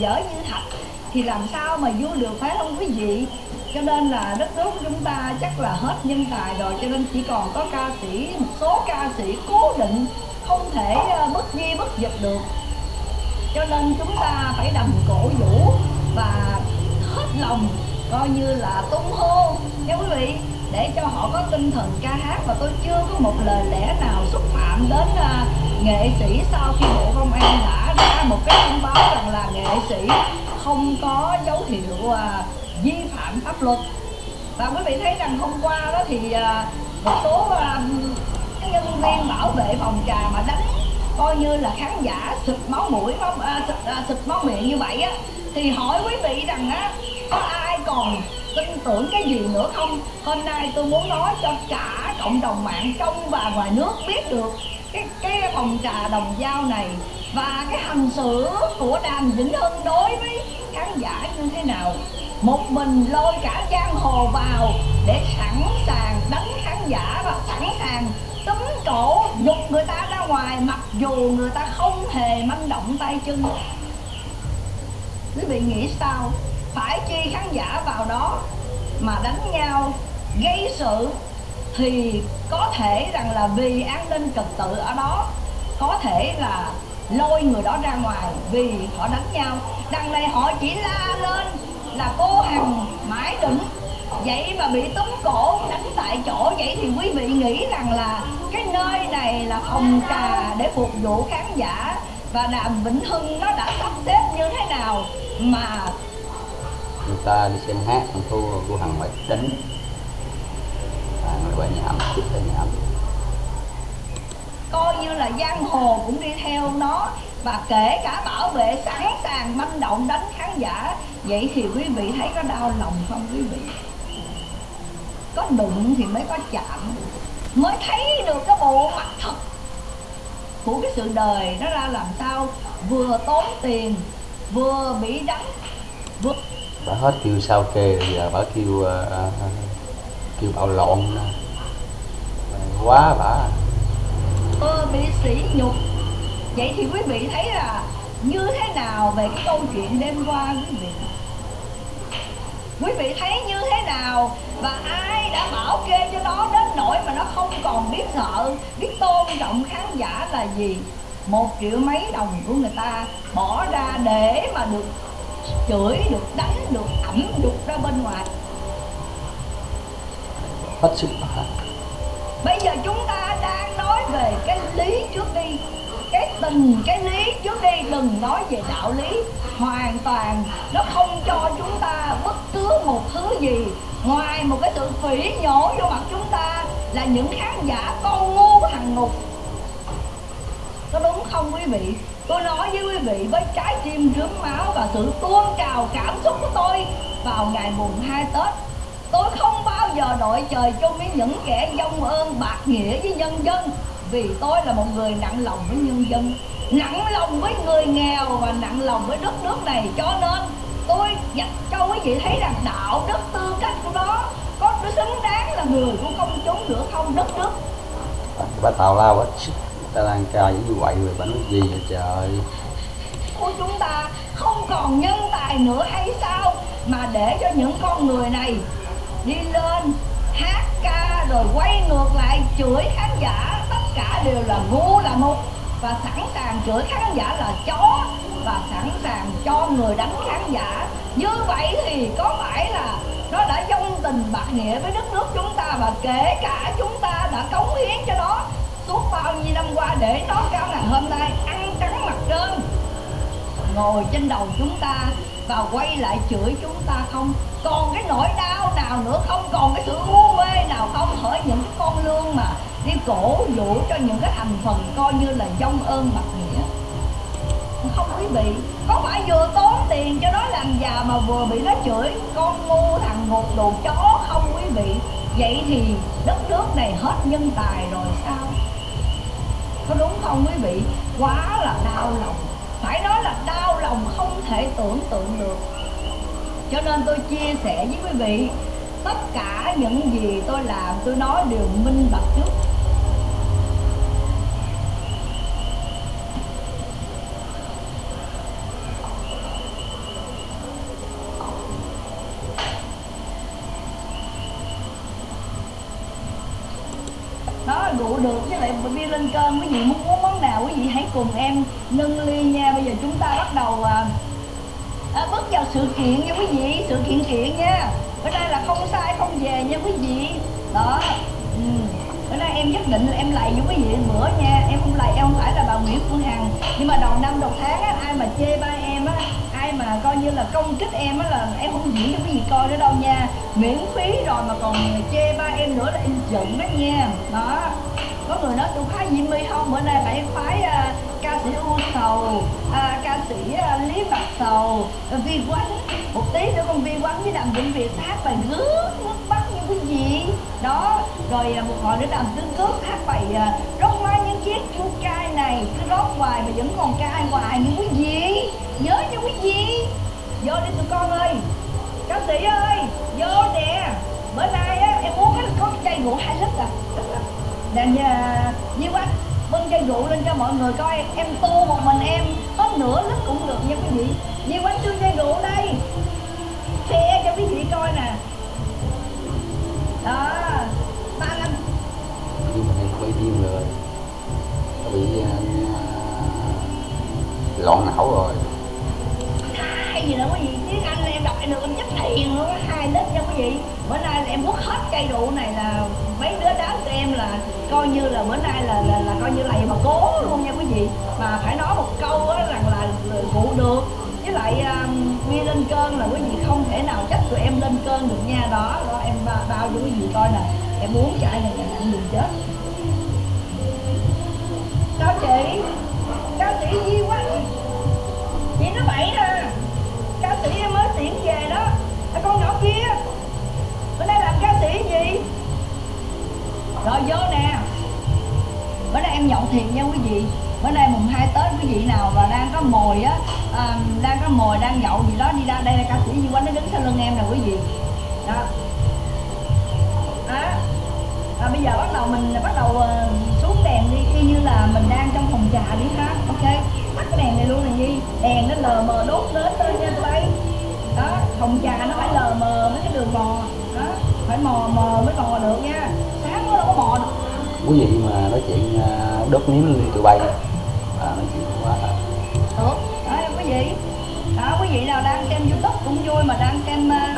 dở như thạch thì làm sao mà vua được phải không quý vị? Cho nên là đất nước của chúng ta chắc là hết nhân tài rồi, cho nên chỉ còn có ca sĩ, một số ca sĩ cố định, không thể ờ, bất di bất dịch được. Cho nên chúng ta phải đầm cổ vũ và hết lòng, coi như là tung hô. Nha quý vị để cho họ có tinh thần ca hát và tôi chưa có một lời lẽ nào xúc phạm đến uh, nghệ sĩ sau khi bộ công an đã ra một cái thông báo rằng là nghệ sĩ không có dấu hiệu uh, vi phạm pháp luật. Và quý vị thấy rằng hôm qua đó thì uh, một số uh, nhân viên bảo vệ phòng trà mà đánh coi như là khán giả xịt máu mũi máu, uh, xịt, uh, xịt máu miệng như vậy á thì hỏi quý vị rằng á có ai còn tin tưởng cái gì nữa không? Hôm nay tôi muốn nói cho cả cộng đồng mạng trong và ngoài nước biết được cái cái phòng trà đồng dao này và cái hành xử của đàm vĩnh hưng đối với khán giả như thế nào? Một mình lôi cả giang hồ vào để sẵn sàng đánh khán giả và sẵn sàng túm cổ, dục người ta ra ngoài, mặc dù người ta không hề manh động tay chân. Quý vị nghĩ sao? Phải chi khán giả vào đó mà đánh nhau, gây sự thì có thể rằng là vì an ninh trật tự ở đó, có thể là lôi người đó ra ngoài vì họ đánh nhau. Đằng này họ chỉ la lên là cô hằng, mãi đỉnh vậy mà bị túm cổ đánh tại chỗ, vậy thì quý vị nghĩ rằng là cái nơi này là phòng trà để phục vụ khán giả và đàm vĩnh hưng nó đã sắp xếp như thế nào mà người ta đi xem hát còn thua cô hằng phải đánh à, người qua nhà ẩm chút tới nhà ẩm coi như là giang hồ cũng đi theo nó và kể cả bảo vệ sẵn sàng manh động đánh khán giả vậy thì quý vị thấy có đau lòng không quý vị? Có đụng thì mới có chạm mới thấy được cái bộ mặt thật của cái sự đời. Nó ra làm sao? Vừa tốn tiền vừa bị đánh vừa bà hết kêu sao kê giờ bà kêu uh, kêu bạo lộn quá bà. Ờ, bị sỉ nhục. Vậy thì quý vị thấy là như thế nào về cái câu chuyện đêm qua quý vị? Quý vị thấy như thế nào và ai đã bảo kê cho nó đến nỗi mà nó không còn biết sợ biết tôn trọng khán giả là gì? Một triệu mấy đồng của người ta bỏ ra để mà được chửi được đánh được ẩm được ra bên ngoài. Hết sức bà bây giờ chúng ta đang nói về cái lý trước đi cái tình cái lý trước đi. Đừng nói về đạo lý hoàn toàn. Nó không cho chúng ta bất cứ một thứ gì. Ngoài một cái sự phỉ nhổ vô mặt chúng ta là những khán giả con ngu thằng ngục. Có đúng không quý vị tôi nói với quý vị, với trái tim rướm máu và sự tuôn trào cảm xúc của tôi vào ngày mùng 2 Tết, tôi không bao giờ đội trời chung với những kẻ dông ơn bạc nghĩa với nhân dân, vì tôi là một người nặng lòng với nhân dân, nặng lòng với người nghèo và nặng lòng với đất nước này. Cho nên, tôi dạy cho quý vị thấy rằng đạo đức tư cách của nó có xứng đáng là người của công chúng nữa không? Đất nước. Bà tào lao á ta đang ca như vậy rồi bà nói gì vậy trời. Của chúng ta không còn nhân tài nữa hay sao? Mà để cho những con người này đi lên hát ca rồi quay ngược lại chửi khán giả, tất cả đều là ngu là mục. Và sẵn sàng chửi khán giả là chó, và sẵn sàng cho người đánh khán giả. Như vậy thì có phải là nó đã dông tình bạc nghĩa với đất nước chúng ta và kể cả chúng ta đã cống hiến cho nó? Suốt bao nhiêu năm qua để nó cao ngày hôm nay ăn trắng mặt trơn. Ngồi trên đầu chúng ta và quay lại chửi chúng ta không? Còn cái nỗi đau nào nữa không? Còn cái sự u mê nào không? Hỡi những cái con lương mà đi cổ vũ cho những cái thành phần coi như là dông ơn bạc nghĩa. Không quý vị, có phải vừa tốn tiền cho nó làm già mà vừa bị nó chửi? Con ngu thằng một đồ chó không quý vị. Vậy thì đất nước này hết nhân tài rồi sao? Có đúng không quý vị? Quá là đau lòng. Phải nói là đau lòng không thể tưởng tượng được. Cho nên tôi chia sẻ với quý vị, tất cả những gì tôi làm, tôi nói đều minh bạch trước. Rượu được với lại bia lên cơn quý vị muốn uống món nào quý vị hãy cùng em nâng ly nha. Bây giờ chúng ta bắt đầu à, à, bước vào sự kiện nha quý vị sự kiện kiện nha. Bữa nay là không sai không về nha quý vị. Đó ừ. bữa nay em nhất định là em lại với quý vị. Bữa nha em không lại em không phải là bà Nguyễn Phương Hằng. Nhưng mà đầu năm đầu tháng á, ai mà chê ba em coi như là công kích em á là em không diễn cho cái gì coi nữa đâu nha. Miễn phí rồi mà còn chê ba em nữa là em giận đó nha. Đó. Có người nói tôi khoái Diễm My không? Bữa nay phải khoái uh, ca sĩ U Sầu uh, ca sĩ uh, Lý Mặt Sầu. Uh, Vi Quánh một tí nữa con Vi Quánh với Đàm Vĩnh Việt hát bài rước nước mắt như cái gì? Đó. Rồi uh, một hồi nữa Đàm Tương Cước hát bài uh, rót má những chiếc chu cai này cứ rót hoài mà vẫn còn cai hoài như cái gì? Nhớ nha quý vị. Vô đi tụi con ơi. Ca sĩ ơi, vô nè. Bữa nay á, em uống cái có chai rượu hai lít à. Nè nhà Di anh bưng chai rượu lên cho mọi người coi, em tô một mình em hết nửa lít cũng được nha quý vị. Di anh đưa chai rượu đây. Chị? Bữa nay là em quất hết cây rượu này là mấy đứa đám của em là coi như là bữa nay là là, là coi như là mà cố luôn nha quý vị. Mà phải nói một câu á rằng là cụ được. Với lại um, bia lên cơn là quý vị không thể nào trách tụi em lên cơn được nha. Đó đó em ba- bao cho quý vị coi nè. Em muốn chạy này là ăn đường chết. Sao chị? Ca sĩ Di quá? Chị nó bậy nè. Ca sĩ em mới tuyển rồi vô nè. Bữa nay em nhậu thiệt nha quý vị. Bữa nay mùng 2 tết quý vị nào mà đang có mồi á à, đang có mồi đang nhậu gì đó đi ra đây là ca sĩ gì quanh nó đứng sau lưng em nè quý vị. Đó. À, à, bây giờ bắt đầu mình bắt đầu ờ, xuống đèn đi y như là mình đang trong phòng trà đi ha. Ok. Tắt cái đèn này luôn này nhi đèn nó lờ mờ đốt đến lên nha tụi bay đó phòng trà nó phải lờ mờ mấy cái đường mò đó phải mò mờ mới mò được nha quý vị mà nói chuyện à, đốt miếng lên tụi bay à, nói chuyện quá à. được đó à, quý vị đó quý vị nào đang xem youtube cũng vui mà đang xem uh,